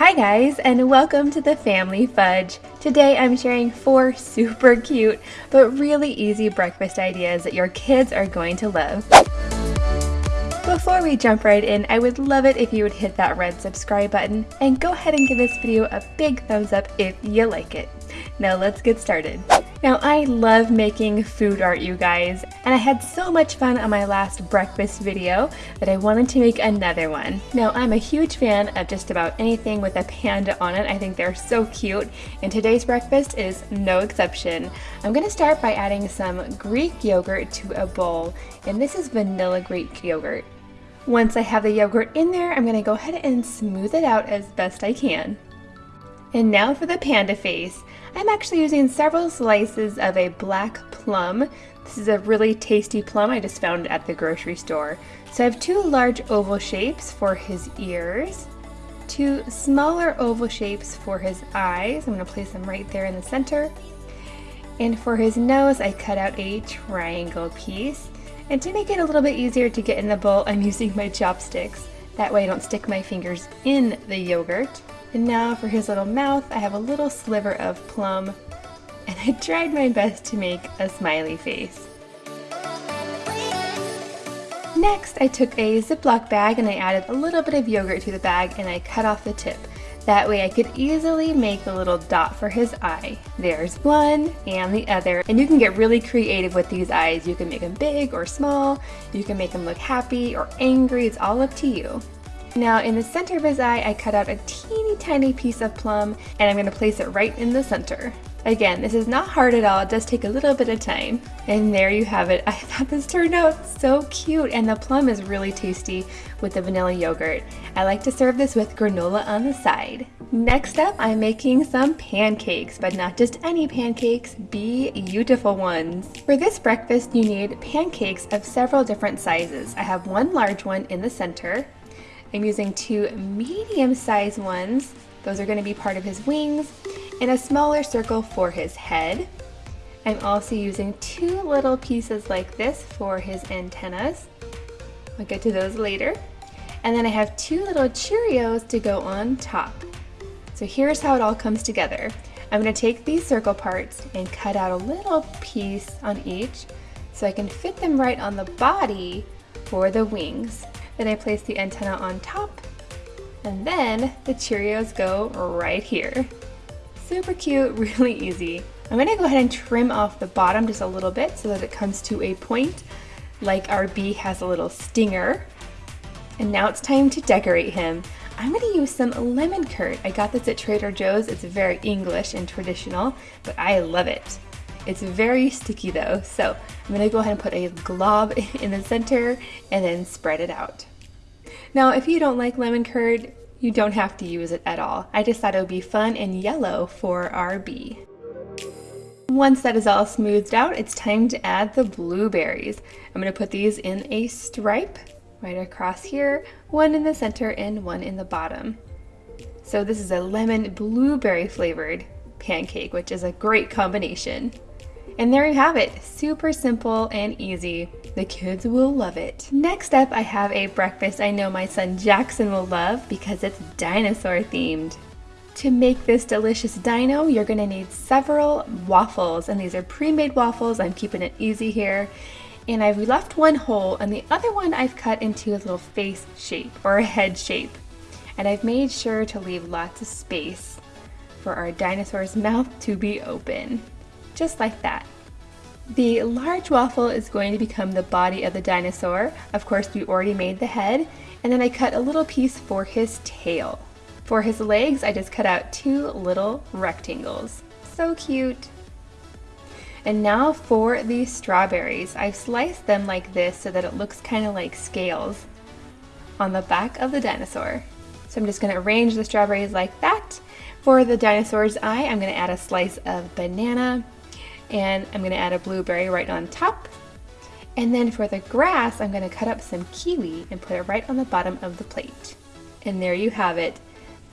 Hi guys and welcome to the Family Fudge. Today I'm sharing four super cute but really easy breakfast ideas that your kids are going to love. Before we jump right in, I would love it if you would hit that red subscribe button and go ahead and give this video a big thumbs up if you like it. Now let's get started. Now I love making food art you guys and I had so much fun on my last breakfast video that I wanted to make another one. Now I'm a huge fan of just about anything with a panda on it. I think they're so cute and today's breakfast is no exception. I'm going to start by adding some Greek yogurt to a bowl and this is vanilla Greek yogurt. Once I have the yogurt in there, I'm going to go ahead and smooth it out as best I can. And now for the panda face. I'm actually using several slices of a black plum. This is a really tasty plum I just found at the grocery store. So I have two large oval shapes for his ears, two smaller oval shapes for his eyes. I'm to place them right there in the center. And for his nose, I cut out a triangle piece. And to make it a little bit easier to get in the bowl, I'm using my chopsticks. That way I don't stick my fingers in the yogurt. And now for his little mouth, I have a little sliver of plum, and I tried my best to make a smiley face. Next, I took a Ziploc bag and I added a little bit of yogurt to the bag and I cut off the tip. That way I could easily make a little dot for his eye. There's one and the other. And you can get really creative with these eyes. You can make them big or small. You can make them look happy or angry. It's all up to you. Now in the center of his eye, I cut out a teeny tiny piece of plum and I'm gonna place it right in the center. Again, this is not hard at all, it does take a little bit of time. And there you have it. I thought this turned out so cute and the plum is really tasty with the vanilla yogurt. I like to serve this with granola on the side. Next up, I'm making some pancakes, but not just any pancakes, be beautiful ones. For this breakfast, you need pancakes of several different sizes. I have one large one in the center, I'm using two medium-sized ones. Those are going to be part of his wings and a smaller circle for his head. I'm also using two little pieces like this for his antennas. I'll get to those later. And then I have two little Cheerios to go on top. So here's how it all comes together. I'm going to take these circle parts and cut out a little piece on each so I can fit them right on the body for the wings. Then I place the antenna on top and then the Cheerios go right here. Super cute, really easy. I'm gonna go ahead and trim off the bottom just a little bit so that it comes to a point like our bee has a little stinger. And now it's time to decorate him. I'm gonna use some lemon curd. I got this at Trader Joe's. It's very English and traditional, but I love it. It's very sticky though, so I'm gonna go ahead and put a glob in the center and then spread it out. Now, if you don't like lemon curd, you don't have to use it at all. I just thought it would be fun and yellow for our bee. Once that is all smoothed out, it's time to add the blueberries. I'm gonna put these in a stripe right across here, one in the center and one in the bottom. So this is a lemon blueberry flavored pancake, which is a great combination. And there you have it, super simple and easy. The kids will love it. Next up, I have a breakfast I know my son Jackson will love because it's dinosaur themed. To make this delicious dino, you're gonna need several waffles, and these are pre-made waffles. I'm keeping it easy here. And I've left one whole, and the other one I've cut into a little face shape or a head shape. And I've made sure to leave lots of space for our dinosaur's mouth to be open just like that. The large waffle is going to become the body of the dinosaur. Of course, we already made the head, and then I cut a little piece for his tail. For his legs, I just cut out two little rectangles. So cute. And now for the strawberries. I've sliced them like this so that it looks kind of like scales on the back of the dinosaur. So I'm just going to arrange the strawberries like that. For the dinosaur's eye, I'm going to add a slice of banana, and I'm gonna add a blueberry right on top. And then for the grass, I'm gonna cut up some kiwi and put it right on the bottom of the plate. And there you have it.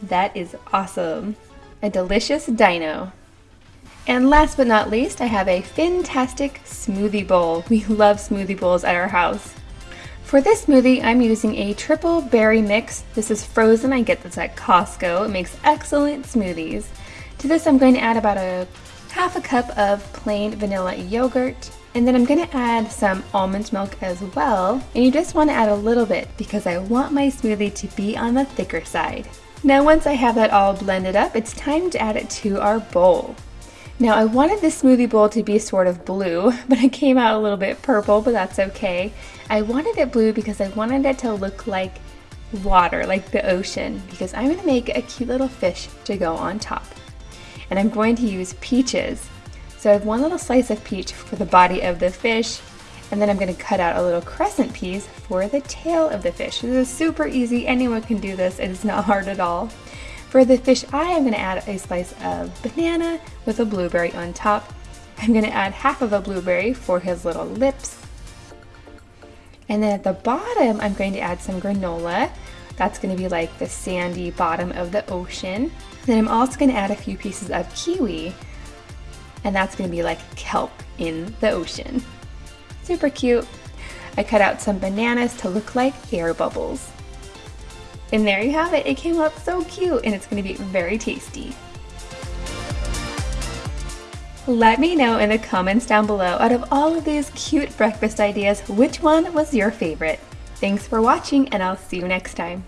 That is awesome. A delicious dino. And last but not least, I have a fantastic smoothie bowl. We love smoothie bowls at our house. For this smoothie, I'm using a triple berry mix. This is frozen, I get this at Costco. It makes excellent smoothies. To this, I'm going to add about a half a cup of plain vanilla yogurt. And then I'm going to add some almond milk as well. And you just want to add a little bit because I want my smoothie to be on the thicker side. Now once I have that all blended up, it's time to add it to our bowl. Now I wanted this smoothie bowl to be sort of blue, but it came out a little bit purple, but that's okay. I wanted it blue because I wanted it to look like water, like the ocean, because I'm gonna make a cute little fish to go on top. And I'm going to use peaches. So I have one little slice of peach for the body of the fish, and then I'm gonna cut out a little crescent piece for the tail of the fish. This is super easy, anyone can do this, and it's not hard at all. For the fish eye, I'm gonna add a slice of banana with a blueberry on top. I'm gonna add half of a blueberry for his little lips. And then at the bottom, I'm going to add some granola. That's gonna be like the sandy bottom of the ocean. Then I'm also gonna add a few pieces of kiwi, and that's gonna be like kelp in the ocean. Super cute. I cut out some bananas to look like air bubbles. And there you have it. It came out so cute and it's going to be very tasty. Let me know in the comments down below out of all of these cute breakfast ideas, which one was your favorite? Thanks for watching and I'll see you next time.